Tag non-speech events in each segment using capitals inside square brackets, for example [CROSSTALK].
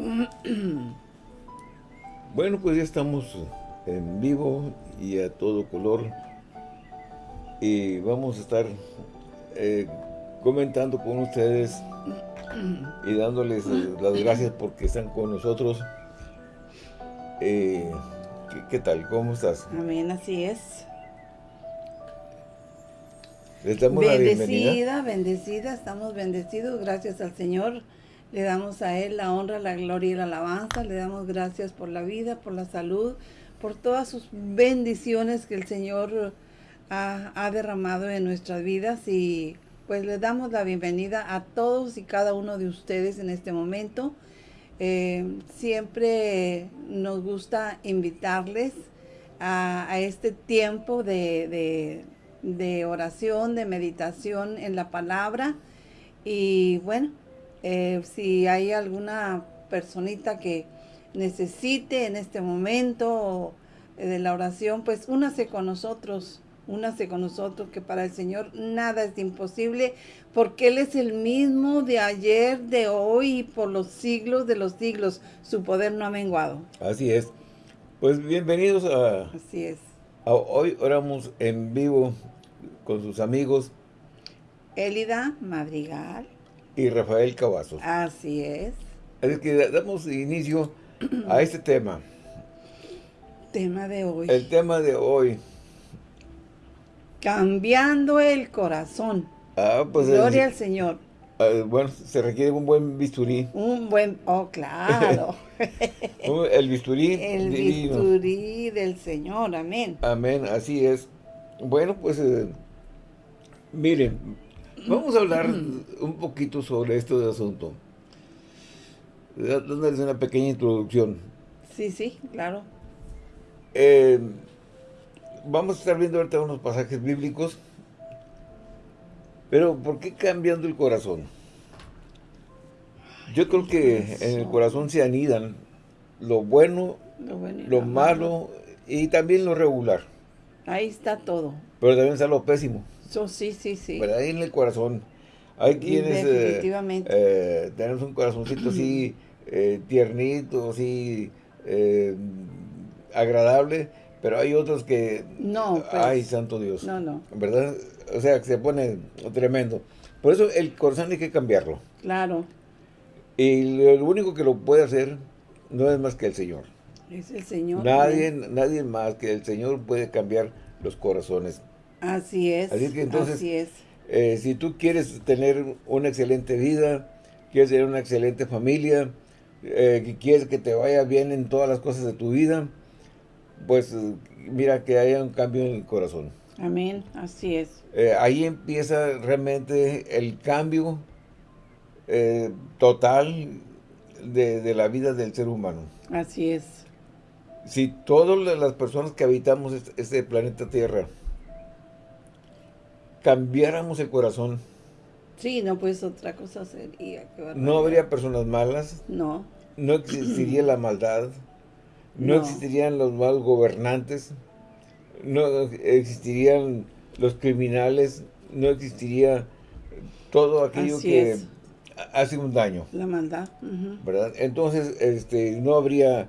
[CLEARS THROAT] Bueno, pues ya estamos en vivo y a todo color. Y vamos a estar eh, comentando con ustedes [CLEARS THROAT] y dándoles eh, las gracias porque están con nosotros. Eh, ¿qué, tal? ¿Cómo estás? Amén, así es. Les damos bendecida, bendecida, estamos bendecidos, gracias al Señor. Le damos a Él la honra, la gloria y la alabanza. Le damos gracias por la vida, por la salud, por todas sus bendiciones que el Señor ha, derramado en nuestras vidas. Y pues le damos la bienvenida a todos y cada uno de ustedes en este momento. Eh, siempre nos gusta invitarles a, este tiempo de, de oración, de meditación en la palabra. Y bueno, eh, si hay alguna personita que necesite en este momento eh, de la oración, pues únase con nosotros, únase con nosotros, que para el Señor nada es imposible, porque Él es el mismo de ayer, de hoy y por los siglos de los siglos. Su poder no ha menguado. Así es. Pues bienvenidos a... Así es. hoy oramos en vivo con sus amigos. Elida Madrigal y Rafael Cavazos. Así es. Es que damos inicio a este tema. Tema de hoy. El tema de hoy. Cambiando el corazón. Ah, pues Gloria al Señor. Ah, bueno, se requiere un buen bisturí. Un buen, oh, claro. [LAUGHS] el bisturí El bisturí del Señor, amén. Amén, así es. Bueno, pues, eh, miren, Vamos a hablar un poquito sobre esto de asunto. Dándoles una pequeña introducción. Sí, sí, claro. Eh, vamos a estar viendo ahorita unos pasajes bíblicos. Pero, ¿por qué cambiando el corazón? Yo creo que en el corazón se anidan lo bueno, lo, malo y también lo regular. Ahí está todo. Pero también está lo pésimo sí, sí, sí. Ahí en el corazón. Hay quienes... Eh, Definitivamente. Eh, tenemos un corazoncito así [CLEARS THROAT] eh, tiernito, así agradable, pero hay otros que... No, pues, Ay, santo Dios. No, no. ¿Verdad? O sea, que se pone tremendo. Por eso el corazón hay que cambiarlo. Claro. Y lo, único que lo puede hacer no es más que el Señor. Es el Señor. Nadie, nadie más que el Señor puede cambiar los corazones. Así es. Así que entonces, así es. Eh, si tú quieres tener una excelente vida, quieres tener una excelente familia, eh, que quieres que te vaya bien en todas las cosas de tu vida, pues mira que haya un cambio en el corazón. Amén, así es. Eh, ahí empieza realmente el cambio total de, de, la vida del ser humano. Así es. Si todas las personas que habitamos este, este planeta Tierra cambiáramos el corazón. Sí, no, pues otra cosa sería. no habría personas malas. No. No existiría la maldad. No, existirían los malos gobernantes. No existirían los criminales. No existiría todo aquello que hace un daño. La maldad. ¿Verdad? Entonces, este, no habría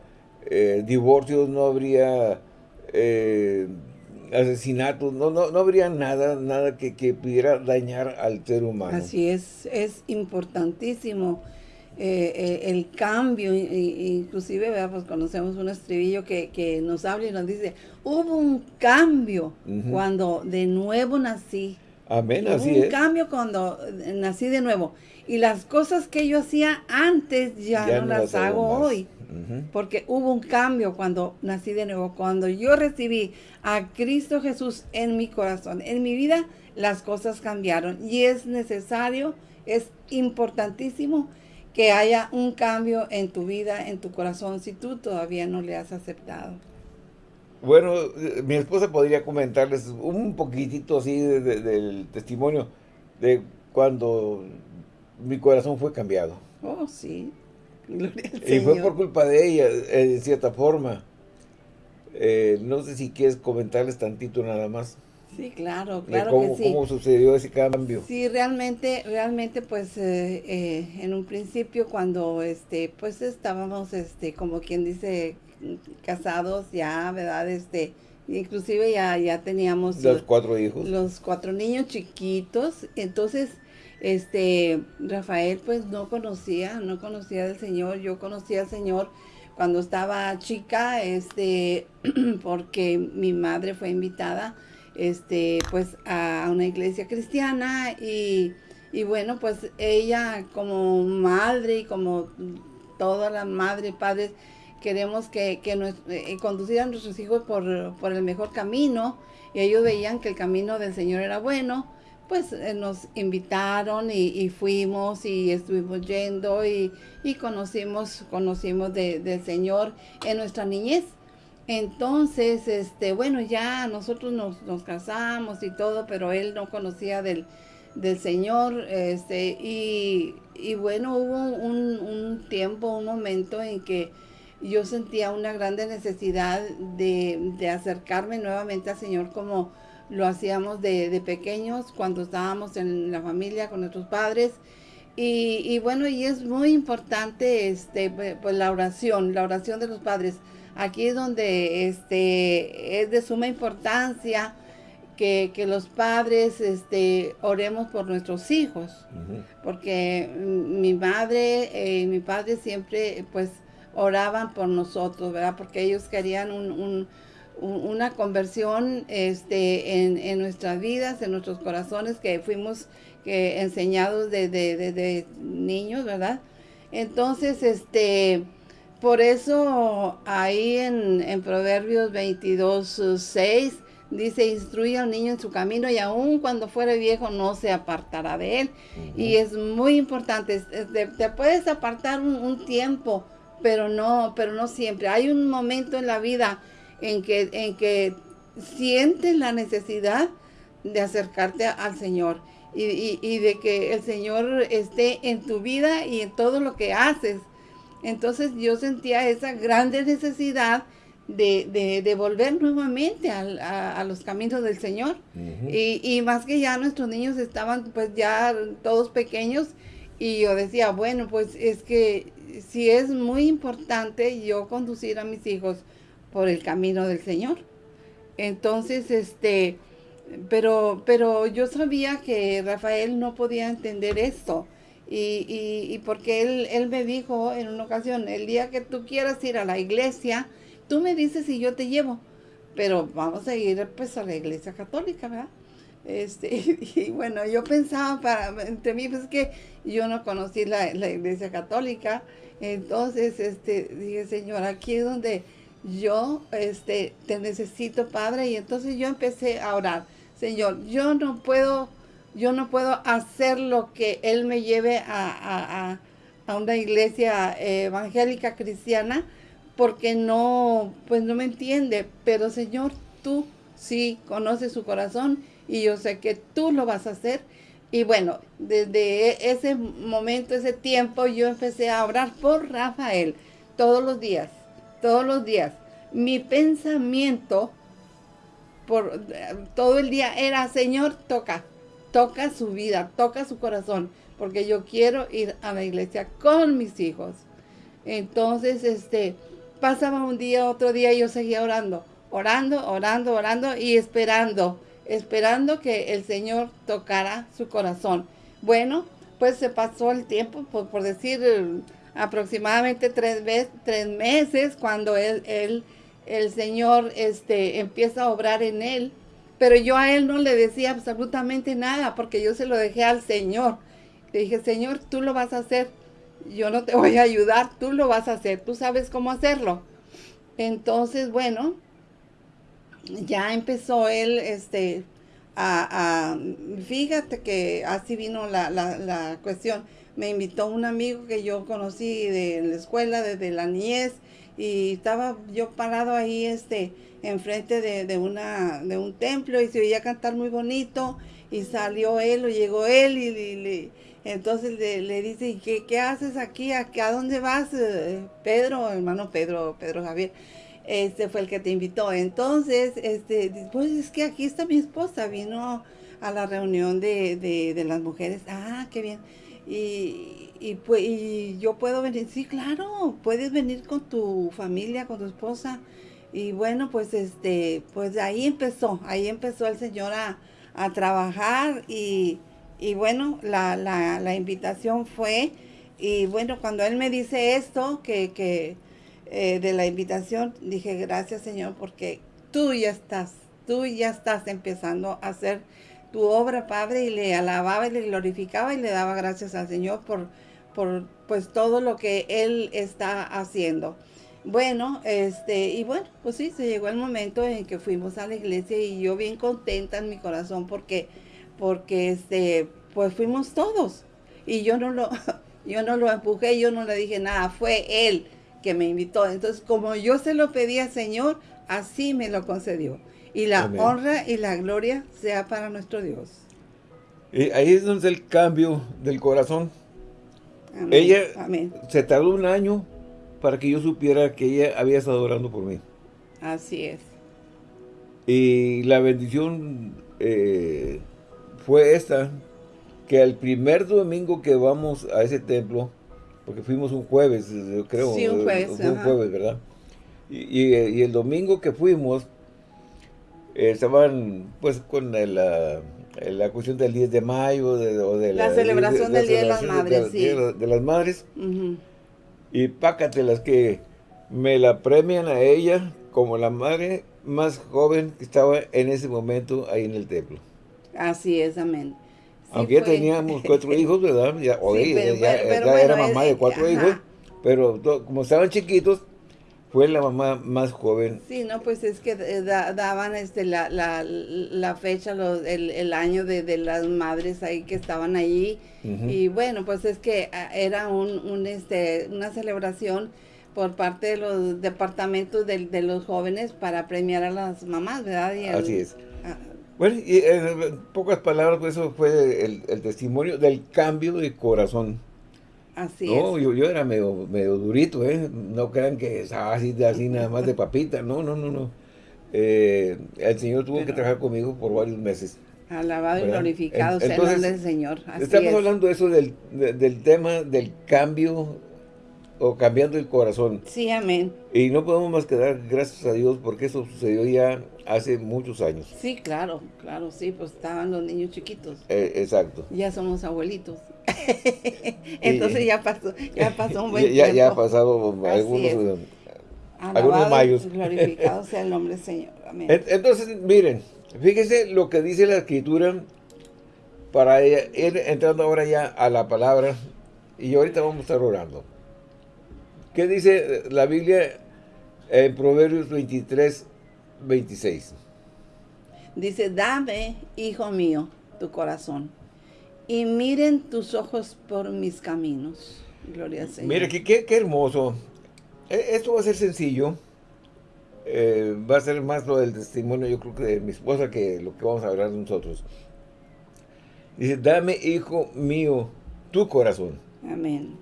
eh, divorcios, no habría... Eh, asesinatos, no, no, no habría nada, nada que, pudiera dañar al ser humano. Así es, es importantísimo eh, eh, el cambio, inclusive pues conocemos un estribillo que, nos habla y nos dice, hubo un cambio cuando de nuevo nací. Amén, hubo así un cambio cuando nací de nuevo. Y las cosas que yo hacía antes ya, no, las, hago hoy. Porque hubo un cambio cuando nací de nuevo. Cuando yo recibí a Cristo Jesús en mi corazón, en mi vida, las cosas cambiaron. Y es necesario, es importantísimo que haya un cambio en tu vida, en tu corazón, si tú todavía no le has aceptado. Bueno, eh, mi esposa podría comentarles un poquitito así del testimonio de cuando mi corazón fue cambiado. Oh, sí. Y fue por culpa de ella, eh, de cierta forma. Eh, no sé si quieres comentarles tantito nada más. Sí, claro, claro cómo, que sí. ¿Cómo sucedió ese cambio? Sí, realmente, realmente, pues, eh, eh, en un principio cuando, este, pues, estábamos, este, como quien dice, casados ya, ¿verdad? Este, inclusive ya, ya teníamos... Los cuatro hijos. Los cuatro niños chiquitos, entonces, este, Rafael, pues, no conocía, no conocía del Señor, yo conocía al Señor cuando estaba chica, este, [CLEARS THROAT] porque mi madre fue invitada, este, pues a una iglesia cristiana y, bueno, pues ella como madre y como todas las madres y padres queremos que, que eh, conducir a nuestros hijos por, el mejor camino y ellos veían que el camino del Señor era bueno, pues eh, nos invitaron y, fuimos y estuvimos yendo y, conocimos, conocimos del Señor en nuestra niñez. Entonces, este, bueno, ya nosotros nos, casamos y todo, pero él no conocía del, Señor, este, y, bueno, hubo un, tiempo, un momento en que yo sentía una grande necesidad de, acercarme nuevamente al Señor como lo hacíamos de, pequeños cuando estábamos en la familia con nuestros padres. Y, y, bueno, y es muy importante este, pues la oración, la oración de los padres. Aquí es donde este, es de suma importancia que, los padres este, oremos por nuestros hijos, porque mi madre y mi padre siempre pues oraban por nosotros, ¿verdad? Porque ellos querían una conversión este, en, nuestras vidas, en nuestros corazones, que fuimos que, enseñados desde de, niños, ¿verdad? Entonces, este por eso ahí en, Proverbios 22, 6 dice, instruye al niño en su camino y aun cuando fuere viejo no se apartará de él. Y es muy importante, te, puedes apartar un, tiempo, pero no, pero no siempre. Hay un momento en la vida en que, en que sientes la necesidad de acercarte al Señor. Y, y de que el Señor esté en tu vida y en todo lo que haces entonces yo sentía esa grande necesidad de, volver nuevamente a, los caminos del Señor. y, más que ya nuestros niños estaban pues ya todos pequeños y yo decía, bueno, pues es que si es muy importante yo conducir a mis hijos por el camino del Señor. Entonces, este, pero, pero yo sabía que Rafael no podía entender esto. Y, porque él, él me dijo en una ocasión, el día que tú quieras ir a la iglesia, tú me dices y yo te llevo. Pero vamos a ir pues a la iglesia católica, ¿verdad? Este, [LAUGHS] y, bueno, yo pensaba para, entre mí, pues que yo no conocí la, iglesia católica. Entonces, este, dije, Señor, aquí es donde yo este, te necesito, Padre. Y entonces yo empecé a orar. Señor, yo no puedo yo no puedo hacer lo que Él me lleve a, una iglesia eh, evangélica cristiana porque no, pues no me entiende. Pero Señor, tú sí conoces su corazón y yo sé que tú lo vas a hacer. Y bueno, desde ese momento, ese tiempo, yo empecé a orar por Rafael todos los días, todos los días. Mi pensamiento por todo el día era, Señor, toca, toca su vida, toca su corazón, porque yo quiero ir a la iglesia con mis hijos. Entonces, este, pasaba un día, otro día, y yo seguía orando, orando, orando, orando y esperando, esperando que el Señor tocara su corazón. Bueno, pues se pasó el tiempo, por, decir aproximadamente tres, tres meses, cuando él, él, el Señor este, empieza a obrar en él pero yo a él no le decía absolutamente nada porque yo se lo dejé al Señor. Le dije, Señor, tú lo vas a hacer. Yo no te [LAUGHS] voy a ayudar, tú lo vas a hacer. Tú sabes cómo hacerlo. Entonces, bueno, ya empezó él, este, a, fíjate que así vino la, la, cuestión. Me invitó un amigo que yo conocí de la escuela, desde la niñez, y estaba yo parado ahí, este, enfrente de, de, una, de un templo y se oía cantar muy bonito y salió él o llegó él y, entonces le, dice, ¿qué, ¿qué haces aquí? ¿A, ¿A dónde vas, eh, Pedro, hermano Pedro, Pedro Javier? este fue el que te invitó. Entonces, este, pues es que aquí está mi esposa, vino a la reunión de, de, las mujeres. Ah, qué bien. Y, y, pues, y yo puedo venir, sí, claro, puedes venir con tu familia, con tu esposa. Y bueno, pues este, pues ahí empezó, ahí empezó el Señor a, a trabajar y, y bueno, la, la, la, invitación fue, y bueno, cuando Él me dice esto, que, que eh, de la invitación, dije, gracias Señor, porque tú ya estás, tú ya estás empezando a hacer tu obra, Padre, y le alababa y le glorificaba y le daba gracias al Señor por, por pues todo lo que Él está haciendo. Bueno, este, y bueno, pues sí, se llegó el momento en que fuimos a la iglesia y yo bien contenta en mi corazón porque, porque este, pues fuimos todos. Y yo no lo, [LAUGHS] yo no lo empujé, yo no le dije nada, fue él que me invitó. Entonces, como yo se lo pedí al Señor, así me lo concedió. Y la honra y la gloria sea para nuestro Dios. Y ahí es donde el cambio del corazón. Ella se tardó un año para que yo supiera que ella había estado orando por mí. Así es. Y la bendición eh, fue esta, que el primer domingo que vamos a ese templo, porque fuimos un jueves, creo. Sí, un jueves. un jueves, ¿verdad? Y, el domingo que fuimos, eh, estaban pues con la, la, cuestión del 10 de mayo, de, o de la, celebración del Día de las Madres, sí. De, las Madres. Y pácatelas que me la premian a ella como la madre más joven que estaba en ese momento ahí en el templo. Así es, amén. Aunque ya teníamos [LAUGHS] cuatro hijos, ¿verdad? Ya, ya, era mamá de cuatro hijos, pero como estaban chiquitos, fue la mamá más joven. Sí, no, pues es que eh, daban este la, la, la fecha, el, el, año de, de, las madres ahí que estaban allí. Y bueno, pues es que ah, era un, un, este, una celebración por parte de los departamentos de, de los jóvenes para premiar a las mamás, ¿verdad? Así es. Ah, bueno, y en pocas palabras, pues eso fue el, el testimonio del cambio de corazón Así no, Yo, yo era medio, medio durito, ¿eh? No crean que es así, así nada más de papita. No, no, no, no. Eh, el Señor tuvo que trabajar conmigo por varios meses. Alabado y glorificado sea el nombre del Señor. estamos hablando de eso del, del tema del cambio o cambiando el corazón. Sí, amén. Y no podemos más que dar gracias a Dios porque eso sucedió ya hace muchos años. Sí, claro, claro, sí, pues estaban los niños chiquitos. Eh, exacto. Ya somos abuelitos. [LAUGHS] Entonces ya pasó, ya pasó un [LAUGHS] buen ya, tiempo. Ya ha pasado algunos, algunos mayos. glorificado sea el [LAUGHS] nombre del Señor. Amén. Entonces, miren, fíjense lo que dice la Escritura para ir entrando ahora ya a la palabra y ahorita vamos a estar orando. ¿Qué dice la Biblia en Proverbios 23, 26? Dice, dame, hijo mío, tu corazón y miren tus ojos por mis caminos. Gloria al Señor. Mire, qué, qué, hermoso. E, esto va a ser sencillo. Eh, va a ser más lo del testimonio, yo creo que de mi esposa, que lo que vamos a hablar nosotros. Dice, dame, hijo mío, tu corazón. Amén.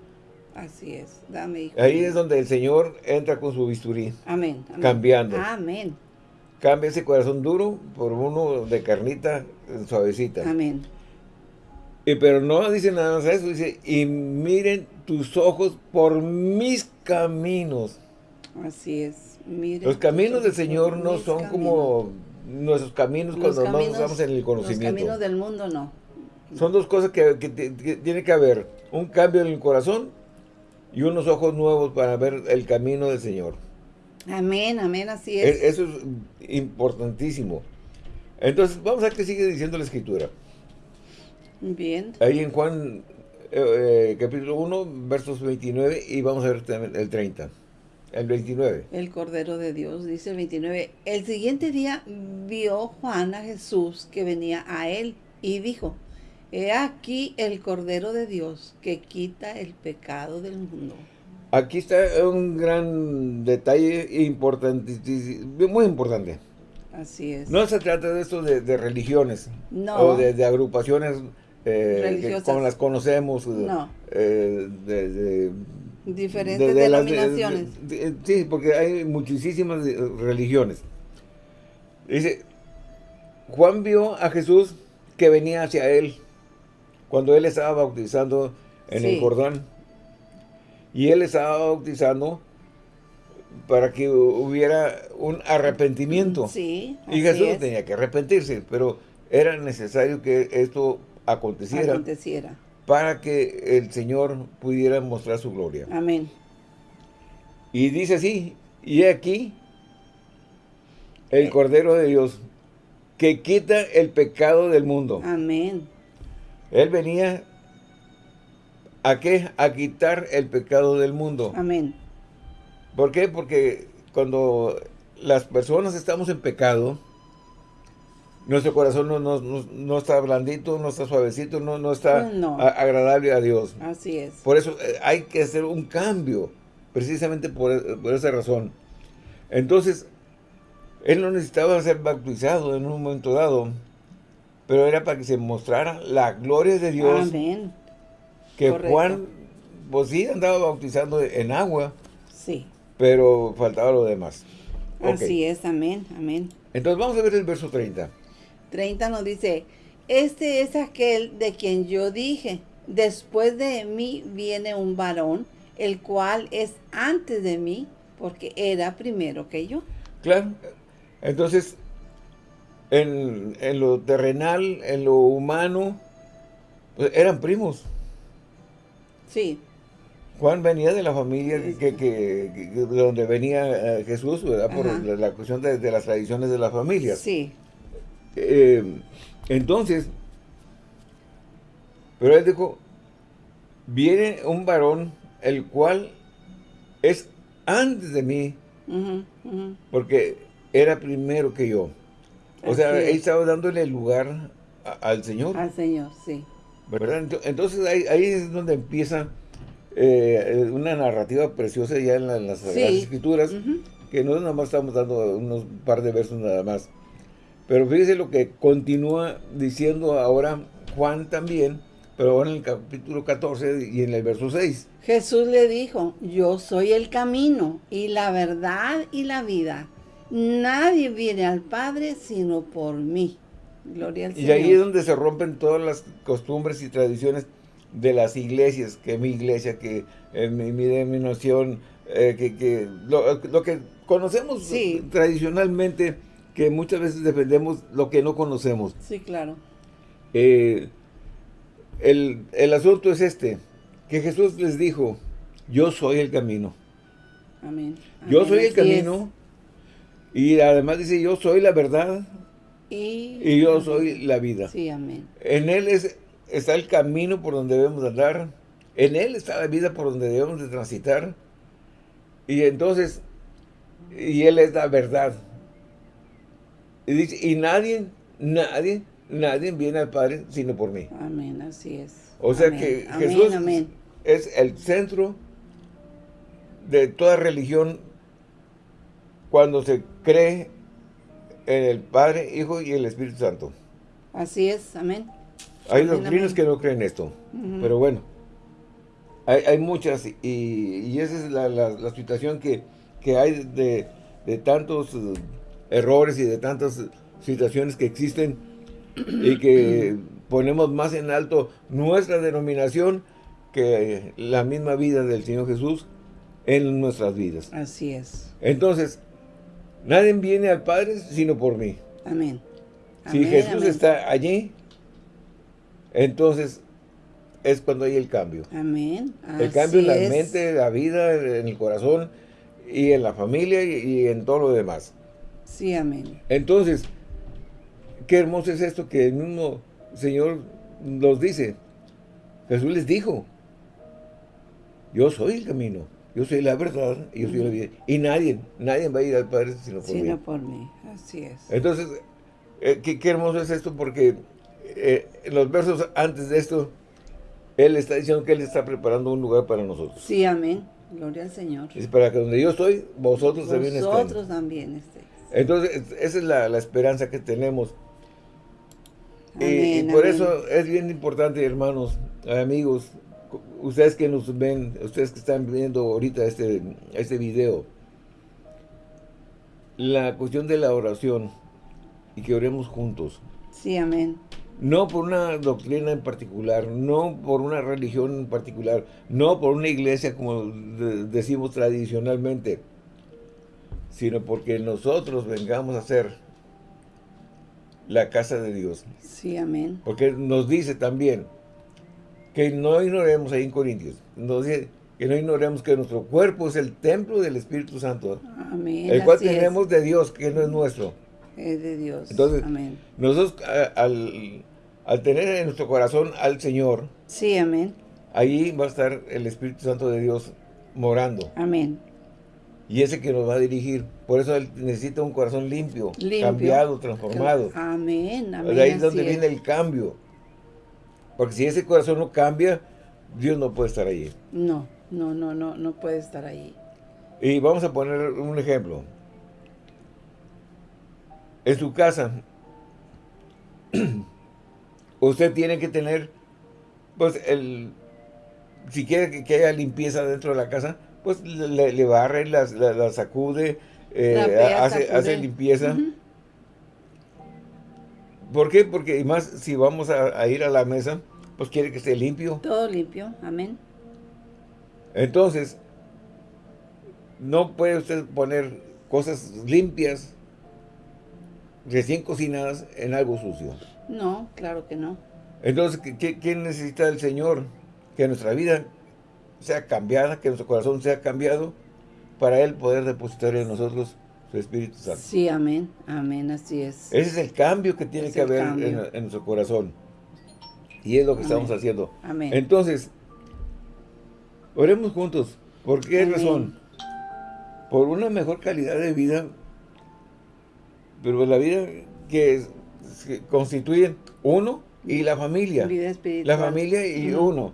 Así es. Dame, hijo Ahí es donde el Señor entra con su bisturí. Amén. Cambiando. Amén. Cambia ese corazón duro por uno de carnita suavecita. Amén pero no dice nada más eso, dice, y miren tus ojos por mis caminos. Así es. Miren los caminos del Señor no son como nuestros caminos cuando nos estamos en el conocimiento. Los caminos del mundo no. Son dos cosas que, tiene que haber. Un cambio en el corazón y unos ojos nuevos para ver el camino del Señor. Amén, amén, así es. E, eso es importantísimo. Entonces, vamos a ver qué sigue diciendo la Escritura. Bien. Ahí en Juan eh, eh, capítulo 1, versos 29 y vamos a ver también el 30. El 29. El Cordero de Dios, dice el 29. El siguiente día vio Juan a Jesús que venía a él y dijo, He aquí el Cordero de Dios que quita el pecado del mundo. Aquí está un gran detalle importante, muy importante. Así es. No se trata de esto de, religiones o de agrupaciones eh, como las conocemos. No. Eh, de, Diferentes denominaciones. sí, porque hay muchísimas religiones. Dice, Juan vio a Jesús que venía hacia él cuando él estaba bautizando en el Jordán. Y él estaba bautizando para que hubiera un arrepentimiento. Sí, y Jesús tenía que arrepentirse, pero era necesario que esto aconteciera, aconteciera para que el Señor pudiera mostrar su gloria. Amén. Y dice así, y aquí el eh. Cordero de Dios que quita el pecado del mundo. Amén. Él venía a qué? A quitar el pecado del mundo. Amén. ¿Por qué? Porque cuando las personas estamos en pecado, nuestro corazón no, no, está blandito, no está suavecito, no, no está agradable a Dios. Así es. Por eso eh, hay que hacer un cambio, precisamente por, por esa razón. Entonces, él no necesitaba ser bautizado en un momento dado, pero era para que se mostrara la gloria de Dios. Amén. Que Juan, pues sí, andaba bautizando en agua. Sí. Pero faltaba lo demás. Así es, amén, amén. Entonces vamos a ver el verso 30. 30 nos dice, este es aquel de quien yo dije, después de mí viene un varón, el cual es antes de mí, porque era primero que yo. Claro, entonces, en, lo terrenal, en lo humano, pues, eran primos. Sí. Juan venía de la familia que, de donde venía eh, Jesús, ¿verdad? Por la, cuestión de, las tradiciones de la familia. Sí. Eh, entonces, pero él dijo, viene un varón, el cual es antes de mí, porque era primero que yo. O sea, él estaba dándole lugar al Señor. Al Señor, sí. ¿Verdad? Entonces ahí, es donde empieza eh, una narrativa preciosa ya en, las, Escrituras, que no nada más estamos dando unos par de versos nada más. Pero fíjese lo que continúa diciendo ahora Juan también, pero ahora en el capítulo 14 y en el verso 6. Jesús le dijo, yo soy el camino y la verdad y la vida. Nadie viene al Padre sino por mí. Gloria al Señor. Y ahí es donde se rompen todas las costumbres y tradiciones de las iglesias, que mi iglesia, que eh, mi, denominación, eh, que, lo, que conocemos tradicionalmente, que muchas veces defendemos lo que no conocemos. Sí, claro. Eh, el, el asunto es este, que Jesús les dijo, yo soy el camino. Amén. Yo soy el camino, y además dice, yo soy la verdad y, yo soy la vida. Sí, amén. En Él es, está el camino por donde debemos andar. En Él está la vida por donde debemos de transitar. Y entonces, y Él es la verdad. Y dice, y nadie, nadie, nadie viene al Padre sino por mí. Amén, así es. O sea que Jesús es el centro de toda religión cuando se cree en el Padre, Hijo y el Espíritu Santo. Así es, amén. Hay doctrinas que no creen esto, pero bueno, hay, muchas y, esa es la, situación que, hay de, tantos uh, errores y de tantas situaciones que existen y que ponemos más en alto nuestra denominación que la misma vida del Señor Jesús en nuestras vidas. Así es. Entonces, Nadie viene al Padre sino por mí. Amén. Si Jesús está allí, entonces es cuando hay el cambio. Amén. el cambio en la mente, en la vida, en el corazón y en la familia y, en todo lo demás. Sí, amén. Entonces, qué hermoso es esto que el mismo Señor nos dice. Jesús les dijo, yo soy el camino. Yo soy la verdad y yo soy la vida. Y nadie, nadie va a ir al Padre sino por mí. Sino por mí, así es. Entonces, eh, qué, hermoso es esto porque eh, en los versos antes de esto, Él está diciendo que Él está preparando un lugar para nosotros. Sí, amén. Gloria al Señor. Es para que donde yo estoy, vosotros, también estén. Vosotros también estéis. Entonces, esa es la, esperanza que tenemos. y, por eso es bien importante, hermanos, amigos, ustedes que nos ven, ustedes que están viendo ahorita este, este video, la cuestión de la oración y que oremos juntos. Sí, amén. No por una doctrina en particular, no por una religión en particular, no por una iglesia como decimos tradicionalmente, sino porque nosotros vengamos a ser la casa de Dios. Sí, amén. Porque nos dice también que no ignoremos ahí en Corintios, nos dice que no ignoremos que nuestro cuerpo es el templo del Espíritu Santo. Amén. El cual tenemos de Dios, que no es nuestro. Es de Dios. Entonces, amén. nosotros al, al tener en nuestro corazón al Señor, sí, amén. ahí va a estar el Espíritu Santo de Dios morando. Amén. Y ese que nos va a dirigir. Por eso él necesita un corazón limpio, cambiado, transformado. Amén, amén. De ahí es donde viene el cambio. Porque si ese corazón no cambia, Dios no puede estar ahí. No, no, no, no, no puede estar ahí. Y vamos a poner un ejemplo. En su casa, [CLEARS THROAT] usted tiene que tener, pues, el, si quiere que, haya limpieza dentro de la casa, pues le, barre, la, sacude, eh, hace, limpieza. ¿Por qué? Porque, y más, si vamos a, ir a la mesa, pues quiere que esté limpio. Todo limpio, amén. Entonces, no puede usted poner cosas limpias, recién cocinadas, en algo sucio. No, claro que no. Entonces, ¿qué, necesita el Señor? Que nuestra vida sea cambiada, que nuestro corazón sea cambiado, para Él poder depositar en nosotros su Espíritu Santo. Sí, amén, amén, así es. Ese es el cambio que tiene que haber en, nuestro corazón. Y es lo que estamos haciendo. Amén. Entonces, oremos juntos. ¿Por qué razón? Por una mejor calidad de vida, pero la vida que constituyen uno y la familia. La familia y uno.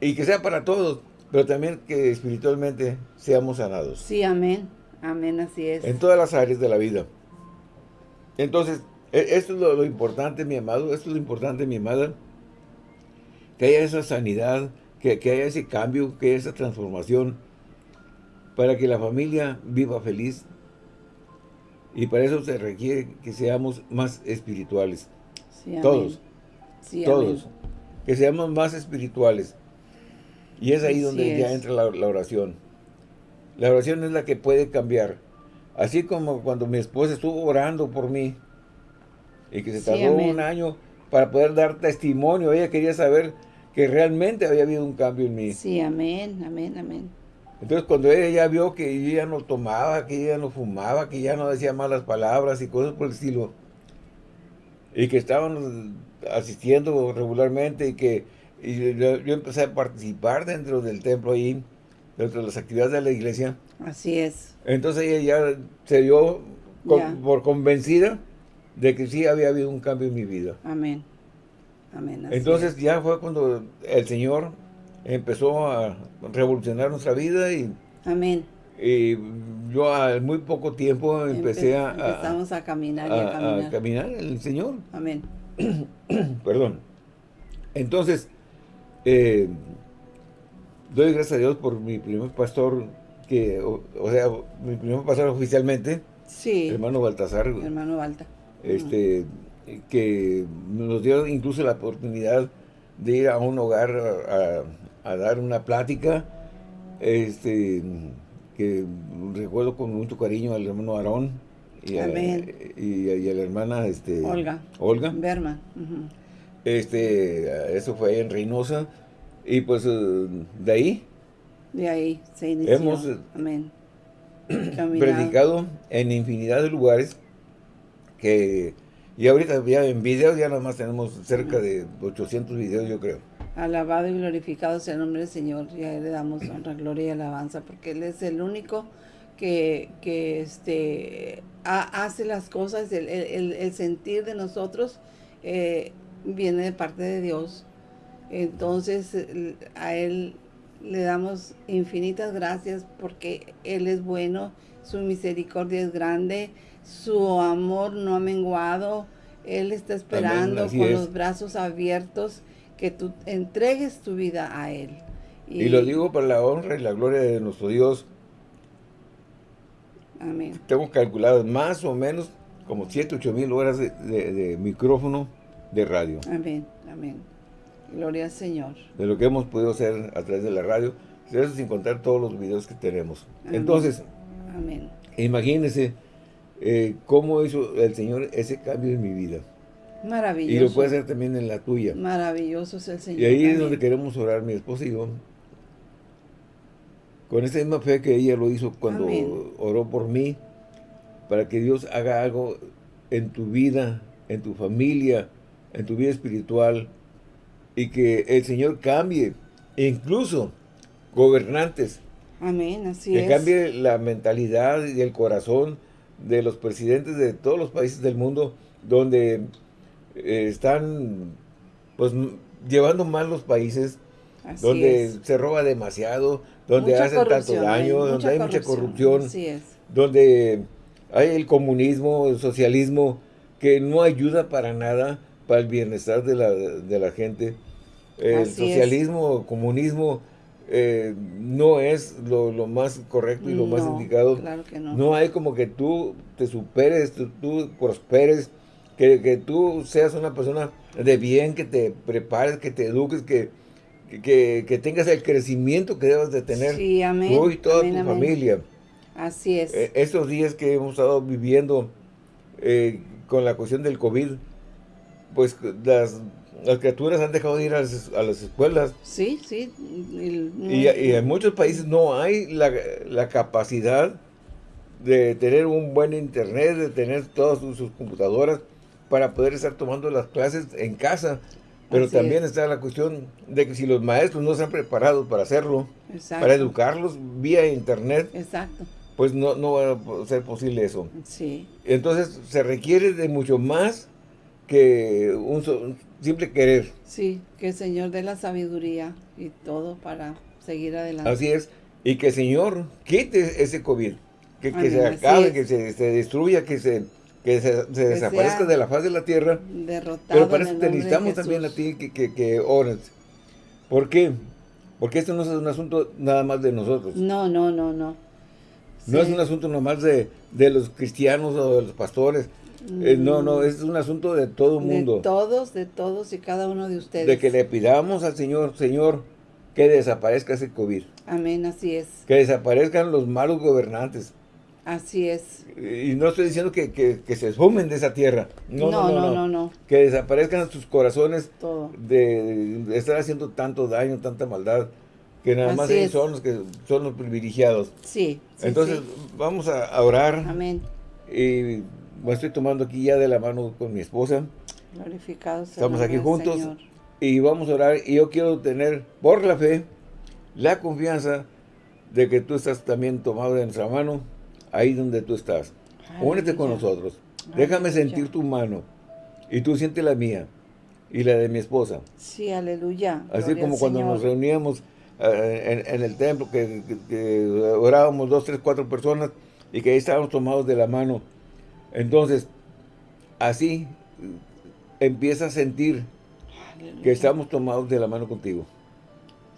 Y que sea para todos, pero también que espiritualmente seamos sanados. Sí, amén. Amén, así es. En todas las áreas de la vida. Entonces, e, esto es lo, importante, mi amado, esto es lo importante, mi amada, que haya esa sanidad, que, que haya ese cambio, que haya esa transformación, para que la familia viva feliz, y para eso se requiere que seamos más espirituales. todos. todos. Que seamos más espirituales. Y es ahí donde ya entra la, oración. La oración es la que puede cambiar. Así como cuando mi esposa estuvo orando por mí. Y que se tardó un año para poder dar testimonio. Ella quería saber que realmente había habido un cambio en mí. Sí, amén, amén, amén. Entonces cuando ella ya vio que yo ya no tomaba, que ella no fumaba, que ya no decía malas palabras y cosas por el estilo, y que estaban asistiendo regularmente y que yo, empecé a participar dentro del templo ahí, dentro de las actividades de la iglesia. Así es. Entonces ella ya se dio por convencida de que sí había habido un cambio en mi vida. Amén. Amén. Entonces ya fue cuando el Señor empezó a revolucionar nuestra vida y... Amén. Y yo al muy poco tiempo empecé a... Empezamos a, caminar y a, caminar. A caminar el Señor. Amén. [COUGHS] Perdón. Entonces, eh, doy gracias a Dios por mi primer pastor, que, o, sea, mi primer pastor oficialmente. Sí. Hermano Baltasar. Hermano Balta. Este, que nos dio incluso la oportunidad de ir a un hogar a, a dar una plática, este, que recuerdo con mucho cariño al hermano Aarón y, a, y, a, la hermana este, Olga. Olga. Berman. Este, eso fue en Reynosa. Y pues eh, de ahí. De ahí se inició. Hemos eh, Amén. [CLEARS THROAT] predicado en infinidad de lugares que... Y ahorita ya en videos ya nada más tenemos cerca de 800 videos yo creo. Alabado y glorificado sea el nombre del Señor. Y a Él le damos honra, gloria y alabanza, porque Él es el único que, que este, hace las cosas, el, el, sentir de nosotros eh, viene de parte de Dios. Entonces, a Él le damos infinitas gracias porque Él es bueno, su misericordia es grande, su amor no ha menguado, Él está esperando con los brazos abiertos que tú entregues tu vida a Él. Y, lo digo para la honra y la gloria de nuestro Dios. Amén. Tengo calculado más o menos como 7, 8 mil horas de, micrófono de radio. Amén, amén. Gloria al Señor. De lo que hemos podido hacer a través de la radio, eso sin contar todos los videos que tenemos. Entonces, amén. imagínense eh, cómo hizo el Señor ese cambio en mi vida. Maravilloso. Y lo puede hacer también en la tuya. Maravilloso es el Señor. Y ahí es donde queremos orar mi esposa y yo. Con esa misma fe que ella lo hizo cuando oró por mí, para que Dios haga algo en tu vida, en tu familia, en tu vida espiritual, y que el Señor cambie, incluso gobernantes. Amén, así que cambie la mentalidad y el corazón de los presidentes de todos los países del mundo, donde eh, están pues llevando mal los países, donde se roba demasiado, donde hacen tanto daño, donde hay mucha corrupción, donde hay el comunismo, el socialismo, que no ayuda para nada para el bienestar de la, de la gente. El socialismo, el comunismo, eh, no es lo, más correcto y lo más indicado. no. hay como que tú te superes, tú prosperes, que, tú seas una persona de bien, que te prepares, que te eduques, que, que, tengas el crecimiento que debes de tener tú y toda tu familia. Así es. E, estos días que hemos estado viviendo eh, con la cuestión del COVID, pues las, criaturas han dejado de ir a las, escuelas. Sí, sí. Y, en muchos países no hay la, la capacidad de tener un buen internet, de tener todas sus computadoras para poder estar tomando las clases en casa. Pero también está la cuestión de que si los maestros no están preparados para hacerlo, para educarlos vía internet, Exacto. pues no, no va a ser posible eso. Sí. Entonces se requiere de mucho más que un, simple querer. Sí, que el Señor dé la sabiduría y todo para seguir adelante. Así es. Y que el Señor quite ese COVID. Que, que se acabe, que se, se destruya, que se que se, desaparezca de la faz de la tierra. Pero para eso te necesitamos también a ti que, que, que ores. ¿Por qué? Porque esto no es un asunto nada más de nosotros. No, no, no, no. No es un asunto nomás de, de los cristianos o de los pastores. Eh, no, no, es un asunto de todo el mundo. De todos, de todos y cada uno de ustedes. De que le pidamos al Señor, Señor, que desaparezca ese COVID. Amén, así es. Que desaparezcan los malos gobernantes. Así es. Y no estoy diciendo que, se esfumen de esa tierra. No no no, no Que desaparezcan sus corazones De, estar haciendo tanto daño, tanta maldad, que nada más ellos son los que son los privilegiados. Sí. Entonces, vamos a, orar. Amén. Y me estoy tomando aquí ya de la mano con mi esposa. Glorificado Estamos aquí juntos y vamos a orar. Y yo quiero tener, por la fe, la confianza de que tú estás también tomado de nuestra mano ahí donde tú estás. Únete con nosotros. Déjame sentir tu mano. Y tú sientes la mía. Y la de mi esposa. Sí, aleluya. Así como cuando nos reuníamos eh, en, el templo, que, orábamos dos, tres, cuatro personas y que ahí estábamos tomados de la mano. Entonces, así empieza a sentir que estamos tomados de la mano contigo.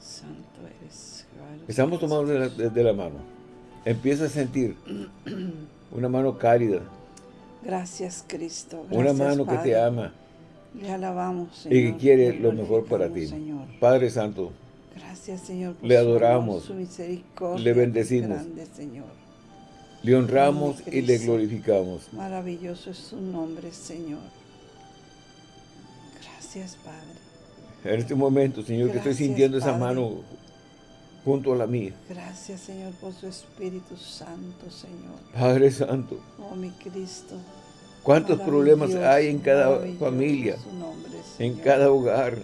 Santo eres. Estamos tomados de la mano empieza a sentir [CLEARS THROAT] una mano cálida. Gracias, Cristo. una mano que te ama. Le alabamos, Señor. Y que quiere lo mejor para ti. Padre Santo. Gracias, Señor. le adoramos. su misericordia. Le bendecimos. Señor. Le honramos y le glorificamos. Maravilloso es su nombre, Señor. Gracias, Padre. En este momento, Señor, que estoy sintiendo esa mano junto a la mía. Gracias, Señor, por su Espíritu Santo, Señor. Padre Santo. Oh, mi Cristo. ¿Cuántos problemas hay en cada familia? en cada hogar.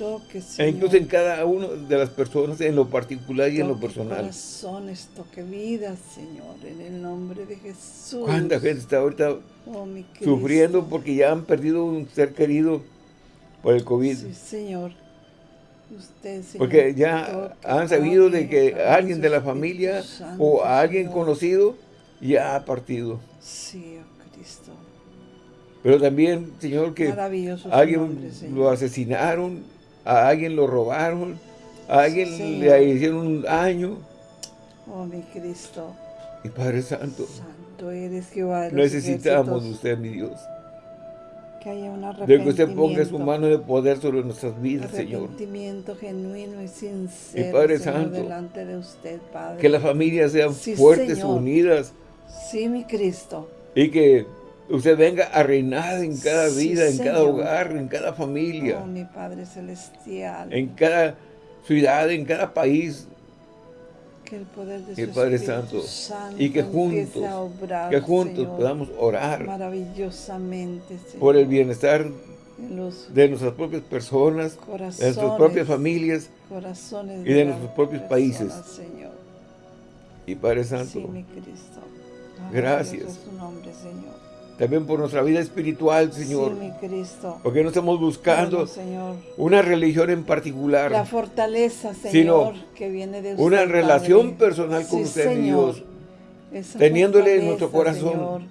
Toque, e incluso en cada una de las personas, en lo particular y en lo personal. corazones, toque vidas, Señor, en el nombre de Jesús. ¿Cuánta gente está ahorita oh, sufriendo porque ya han perdido un ser querido por el COVID? Sí, Señor. Porque ya han sabido de que alguien de la familia o alguien conocido ya ha partido. Sí, oh Cristo. Pero también, Señor, que alguien lo asesinaron a alguien lo robaron, a alguien le hicieron un daño. Oh, mi Cristo. Y Padre Santo, Santo eres Jehová de necesitamos de usted, mi Dios. Que haya un arrepentimiento. De que usted ponga su mano de poder sobre nuestras vidas, Señor. Arrepentimiento genuino y sincero, y Padre Santo, delante de usted, Padre. Que las familias sean fuertes, unidas. Sí, mi Cristo. Y que usted venga a reinar en cada vida, en cada hogar, en cada familia. Oh, mi Padre Celestial. En cada ciudad, en cada país. Que el poder de su Padre Santo, y que juntos, que juntos podamos orar maravillosamente por el bienestar de nuestras propias personas, de nuestras propias familias y de nuestros propios países. Y Padre Santo, gracias. nombre, Señor también por nuestra vida espiritual, Señor. Sí, mi Cristo. Porque no estamos buscando una religión en particular. La fortaleza, Señor, que viene de usted, Una relación personal con usted, Dios. Teniéndole en nuestro corazón.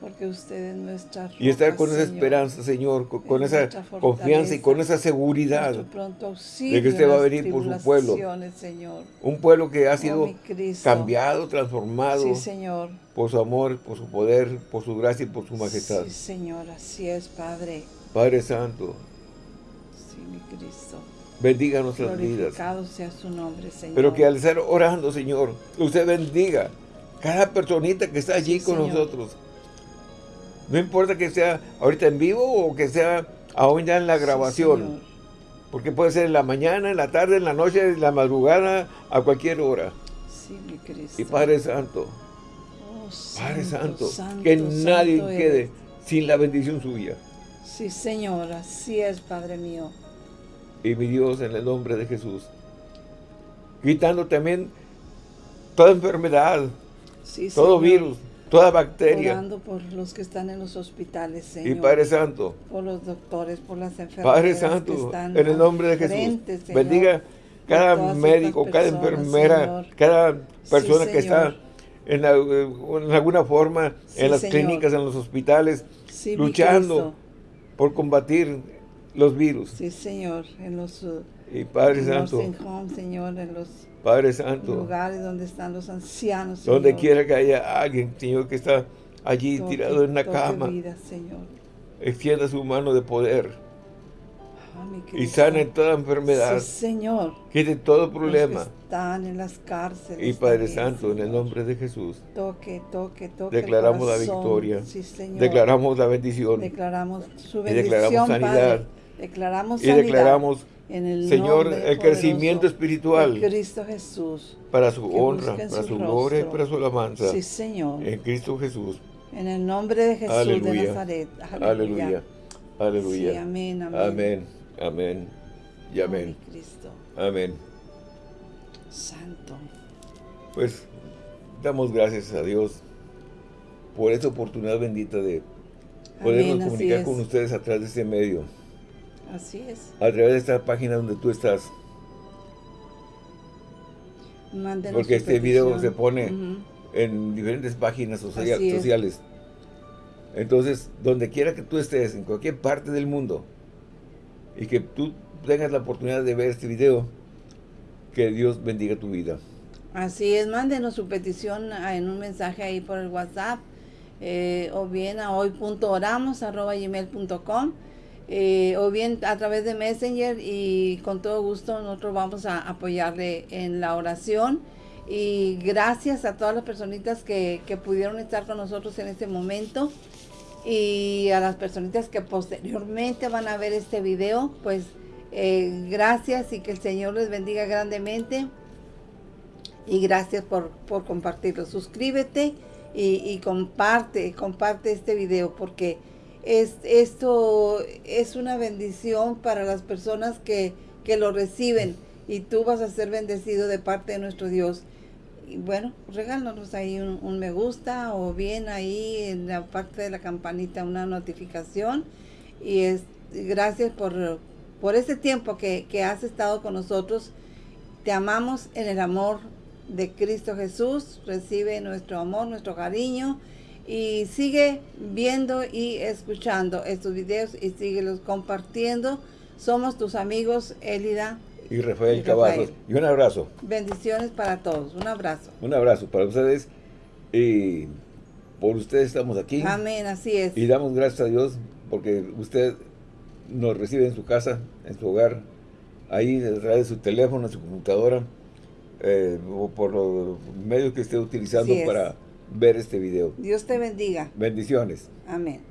Porque usted es nuestra roca, Y estar con esa esperanza, Señor, con, esa confianza y con esa seguridad de que usted va a venir por su pueblo. Señor. Un pueblo que ha oh, sido cambiado, transformado. Sí, Señor por su amor, por su poder, por su gracia y por su majestad. Sí, Señor, así es, Padre. Padre Santo. Sí, mi Cristo. Bendiga nuestras vidas. sea su nombre, Señor. Pero que al estar orando, Señor, usted bendiga cada personita que está allí con nosotros. No importa que sea ahorita en vivo o que sea aún ya en la grabación. porque puede ser en la mañana, en la tarde, en la noche, en la madrugada, a cualquier hora. Sí, mi Cristo. Y Padre Santo, Padre Santo, que nadie quede sin la bendición suya. Sí, Señor, así es, Padre mío. Y mi Dios, en el nombre de Jesús, quitando también toda enfermedad, todo virus, toda bacteria. Orando por los que están en los hospitales, Señor. Y Padre Santo. Por los doctores, por las enfermeras. Padre Santo, en el nombre de Jesús. bendiga cada médico, cada enfermera, cada persona que está en, alguna forma en las clínicas, en los hospitales, luchando por combatir los virus. Sí, Señor, en los y Padre Santo, Señor, en los Padre Santo, lugares donde están los ancianos, Donde quiera que haya alguien, Señor, que está allí tirado en una cama, Señor. extienda su mano de poder y sane toda enfermedad. Sí, Señor. Quite todo problema. están en las cárceles. Y Padre Santo, en el nombre de Jesús. Toque, toque, toque. Declaramos la victoria. Sí, Señor. Declaramos la bendición. Declaramos su bendición, y declaramos sanidad. Declaramos sanidad. Y declaramos, en el Señor, el crecimiento espiritual. Cristo Jesús. Para su honra, para su, gloria y para su alabanza. Sí, Señor. En Cristo Jesús. En el nombre de Jesús de Nazaret. Aleluya. Aleluya. Sí, amén, amén. Amén. Amén y amén. Cristo. Amén. Santo. Pues damos gracias a Dios por esta oportunidad bendita de podernos comunicar con ustedes a través de este medio. Así es. A través de esta página donde tú estás. Porque este video se pone en diferentes páginas sociales. Entonces, donde quiera que tú estés, en cualquier parte del mundo, y que tú tengas la oportunidad de ver este video. Que Dios bendiga tu vida. Así es, mándenos su petición en un mensaje ahí por el WhatsApp eh, o bien a hoy.oramos.gmail.com eh, o bien a través de Messenger y con todo gusto nosotros vamos a apoyarle en la oración. Y gracias a todas las personitas que, que pudieron estar con nosotros en este momento. Y a las personitas que posteriormente van a ver este video, pues eh, gracias y que el Señor les bendiga grandemente. Y gracias por, compartirlo. Suscríbete y, comparte, comparte este video porque es, esto es una bendición para las personas que, que lo reciben y tú vas a ser bendecido de parte de nuestro Dios y bueno, regálanos ahí un, me gusta o bien ahí en la parte de la campanita una notificación. Y es gracias por, por ese tiempo que, que has estado con nosotros. Te amamos en el amor de Cristo Jesús. Recibe nuestro amor, nuestro cariño. Y sigue viendo y escuchando estos videos y síguelos compartiendo Somos tus amigos, Elida. Y Rafael, Cavazos. Y un abrazo. Bendiciones para todos. Un abrazo. Un abrazo para ustedes. Y por ustedes estamos aquí. Amén, así es. Y damos gracias a Dios porque usted nos recibe en su casa, en su hogar, ahí a través de su teléfono, su computadora, eh, o por los medios que esté utilizando para ver este video. Dios te bendiga. Bendiciones. Amén.